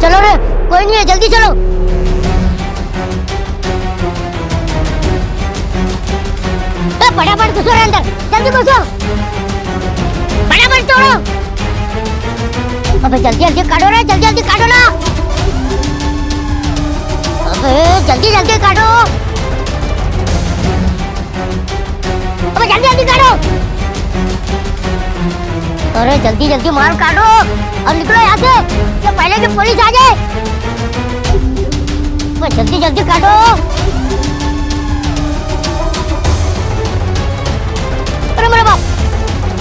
चलो रे कोई नहीं है, जल्दी चलो। फटाफट घुसो रे अंदर, जल्दी घुसो। फटाफट तोड़ो। अबे, जल्दी जल्दी काटो रे जल्दी जल्दी काटो ना। अबे, जल्दी जल्दी काटो। अबे, जल्दी जल्दी काटो। अरे जल्दी जल्दी मार काटो। और निकलो यहाँ से। ये पहले की पुलिस आ जाए। जल्दी जल्दी काटो। अरे मेरे बाप।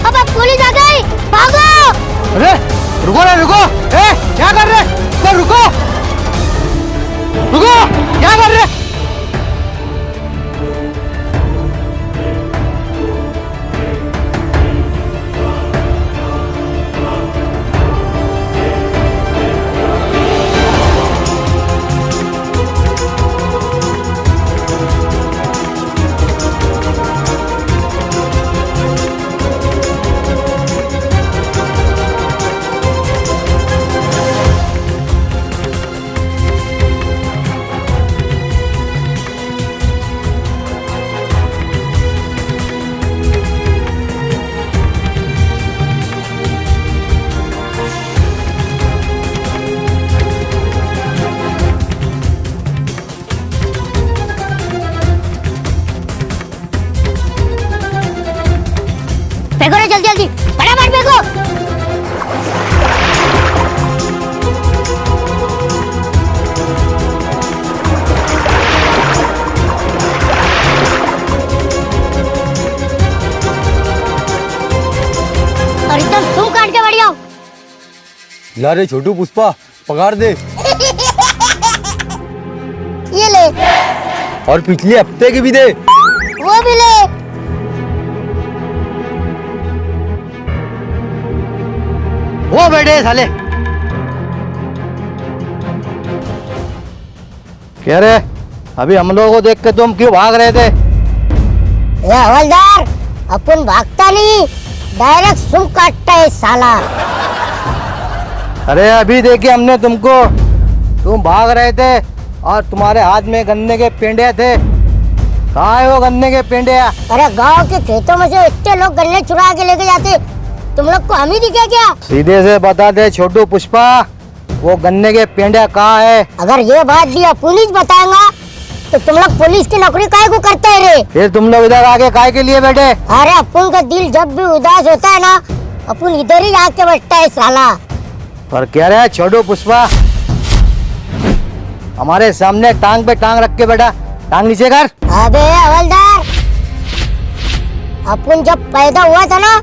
अबे पुलिस आ गई। भागो। अरे, रुको ना, रुको। ए, क्या कर रहे? तो रुको। रुको, क्या कर रहे? ला रे छोटू पुष्पा पगार दे। ये ले। और पिछले हफ़्ते की भी दे। वो भी ले। वो बैठे साले। क्या रे? अभी हम लोगों को देख के तुम क्यों भाग रहे थे? हवलदार अपन भागता नहीं। डायरेक्ट सुम काटता है साला। अरे अभी देखे हमने तुमको तुम भाग रहे थे और तुम्हारे हाथ में गन्ने के पेंडे थे। कहाँ है वो गन्ने के पेंडे अरे गाँव के खेतों में से इतने लोग गन्ने चुरा के लेके जाते तुम लोग को हम ही दिखे क्या? सीधे से बता दे छोटू पुष्पा वो गन्ने के पेंडे कहाँ है? अगर ये बात दिया पुलिस बताएगा तो तुम लोग पुलिस की नौकरी काहे को करते हैं रे? फिर तुम लोग इधर आके काय के लिए बैठे? अरे अपन का दिल जब भी उदास होता है ना अपन इधर ही आके बैठता है साला। और कह रहे हैं? छोटू पुष्पा। हमारे सामने टांग पे टांग रख के बैठा। टांग नीचे कर अबे हवलदार। अपन जब पैदा हुआ था ना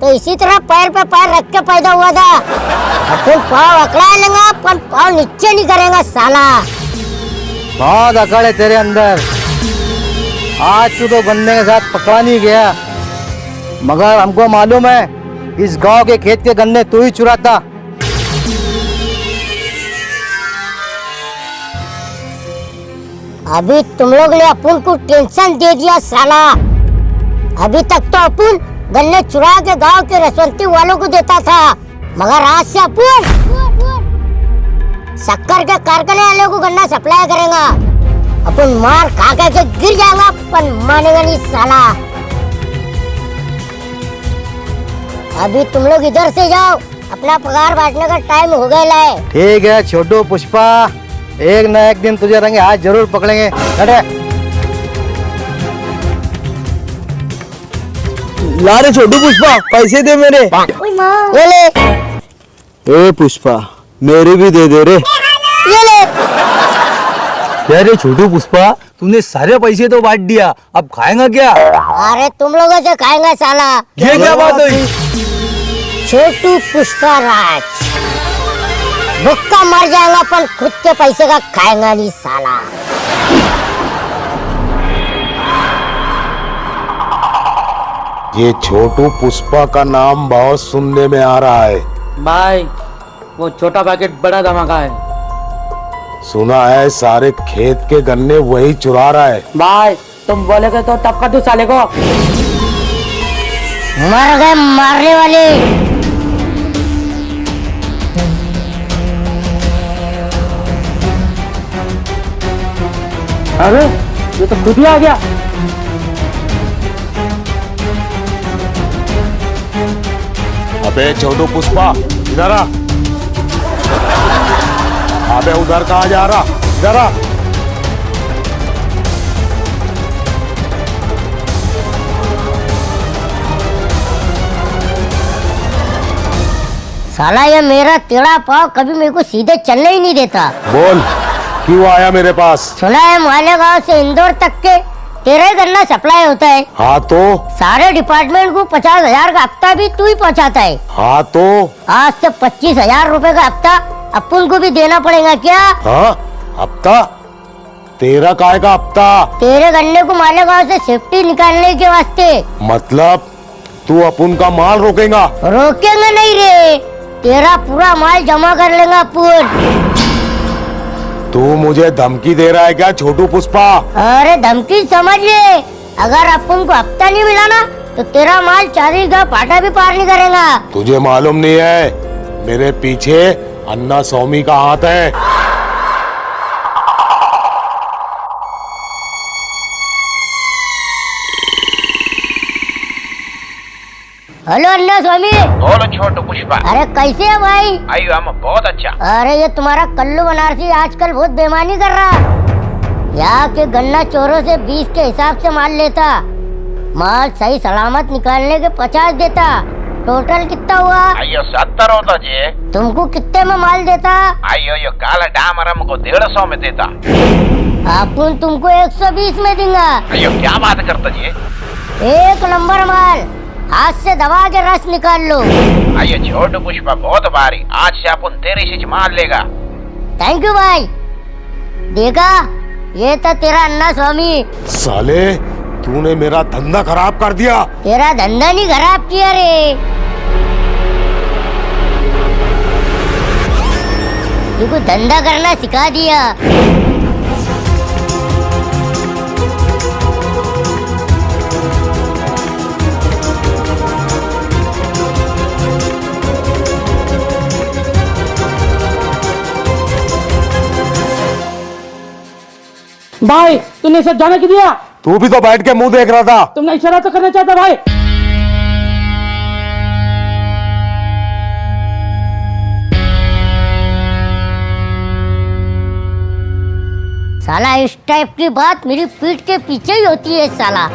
तो इसी तरह पैर पे पैर रख के पैदा हुआ था। अपन पाँव अकड़ा लेंगे पर पाँव नीचे नहीं करेंगे साला। बहुत अकड़ है तेरे अंदर। आज तू तो बंदे के साथ पकड़ा नहीं गया। मगर हमको मालूम है इस गाँव के खेत के गन्ने तू ही चुराता। अभी तुम लोग ने अपन को टेंशन दे दिया, साला। अभी तक तो अपन गन्ने चुरा के गाँव के रसवंती वालों को देता था, मगर आज से अपन शक्कर के कारखाने वालों को गन्ना सप्लाई करेगा। अपन मार खा के गिर जाएगा अपन मानेगा नहीं, साला। अभी तुम लोग इधर से जाओ, अपना पगार बांटने का टाइम हो गया है। ठीक है, छोटू पुष्पा। एक ना एक दिन तुझे रंगे हाथ ज़रूर पकड़ेंगे। अरे ला रे छोटू पुष्पा पैसे दे मेरे। ये ले ए पुष्पा मेरे भी दे दे रे। ये ले। क्या रे छोटू पुष्पा तूने सारे पैसे तो बांट दिया अब खाएगा क्या? अरे तुम लोगों से खाएँगे साला। ये क्या बात हुई? छोटू पुष्पा राज। भुक्का मर जाएगा पर खुद के पैसे का खाएगा नहीं साला। ये छोटू पुष्पा का नाम बहुत सुनने में आ रहा है। भाई वो छोटा पैकेट बड़ा धमाका है। सुना है सारे खेत के गन्ने वही चुरा रहा है। भाई तुम बोलेगे तो तब कर दो साले को। मर गए मारने वाले। अरे ये तो खुद ही आ गया। अबे छोटू पुष्पा इधर आ। अबे उधर कहा जा रहा? इधर आ। साला ये मेरा टेढ़ा पाव कभी मेरे को सीधे चलने ही नहीं देता। बोल। क्यों आया मेरे पास? सुना है मालेगांव से इंदौर तक के तेरा गन्ना सप्लाई होता है। हाँ तो? सारे डिपार्टमेंट को पचास हज़ार का हफ़्ता भी तू ही पहुँचाता है। हाँ तो? आज से पच्चीस हज़ार रूपए का हफ़्ता अपन को भी देना पड़ेगा क्या? हाँ हफ़्ता? तेरा काय का हफ़्ता? तेरे गन्ने को मालेगांव से सेफ्टी निकालने के वास्ते। मतलब तू अपन का माल रोकेगा? रोकेंगे नहीं रे तेरा पूरा माल जमा कर लेगा अपन। तू मुझे धमकी दे रहा है क्या छोटू पुष्पा? अरे धमकी समझ ले। अगर अपन को हफ़्ता नहीं मिला ना तो तेरा माल चारी का पाटा भी पार नहीं करेगा। तुझे मालूम नहीं है मेरे पीछे अन्ना स्वामी का हाथ है। हेलो अन्ना स्वामी। बोलो छोटू पुष्पा। अरे कैसे है भाई? आयु हम बहुत अच्छा। अरे ये तुम्हारा कल्लू बनारसी आजकल बहुत बेमानी कर रहा यहाँ के गन्ना चोरों से बीस के हिसाब से माल लेता। माल सही सलामत निकालने के पचास देता। टोटल कितना हुआ? अयो सत्तर होता जी। तुमको कितने में माल देता? अयो यो काला डामर हमको डेढ़ सौ में देता। अपन तुमको एक सौ बीस में दूँगा। अयो क्या बात करता जी? एक नंबर माल। हाथ से दबा के रस निकाल लो। अयो छोटू पुष्पा बहुत भारी आज से अपन तेरे से मार लेगा। थैंक यू भाई। देखा? ये तो तेरा अन्ना स्वामी। साले तूने मेरा धंधा खराब कर दिया। तेरा धंधा नहीं खराब किया रे। धंधा करना सिखा दिया। भाई तूने सब जाने की दिया? तू भी तो बैठ के मुँह देख रहा था। तुमने इशारा तो करना चाहता भाई। साला इस टाइप की बात मेरी पीठ के पीछे ही होती है साला।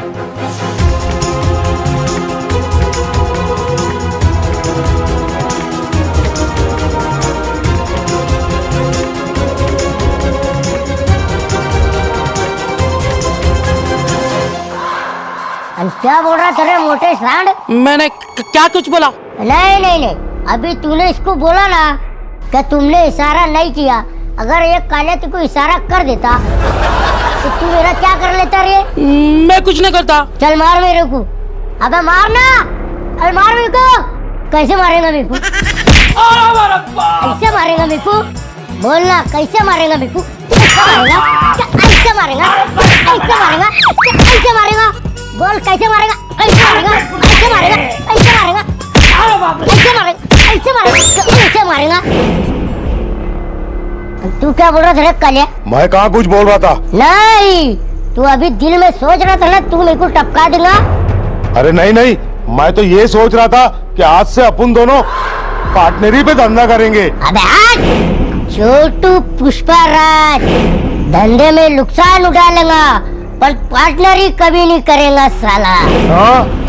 क्या बोल रहा तेरे मोटे सांड? मैंने क्या कुछ बोला? नहीं नहीं नहीं। अभी तूने इसको बोला ना कि तुमने इशारा नहीं किया। अगर ये काले को इशारा कर देता। तो तू मेरा क्या कर लेता रे? मैं कुछ नहीं करता। चल मार मेरे को। अबे मारना अरे मार मेरे को। कैसे मारेगा मेरे को? कैसे मारेगा मेरे को? बोलना कैसे मारेगा मेरे को? ऐसे मारेगा? ऐसे मारेगा? ऐसे मारेगा? बोल कैसे मारेगा? कैसे मारेगा? कैसे मारेगा? कैसे मारेगा? अरे बाप रे कैसे मारेगा कैसे मारेगा? कैसे मारेगा? तू क्या बोल रहा था रे कालिया मैं कहा कुछ बोल रहा था? नहीं तू अभी दिल में सोच रहा था ना तू मेरे को टपका देगा। अरे नहीं नहीं मैं तो ये सोच रहा था कि आज से अपन दोनों पार्टनरी पे धंधा करेंगे। अबे हट छोटू पुष्पा राज धंधे में नुकसान उठा लेगा। पर पार्टनर ही कभी नहीं करेगा साला। हाँ?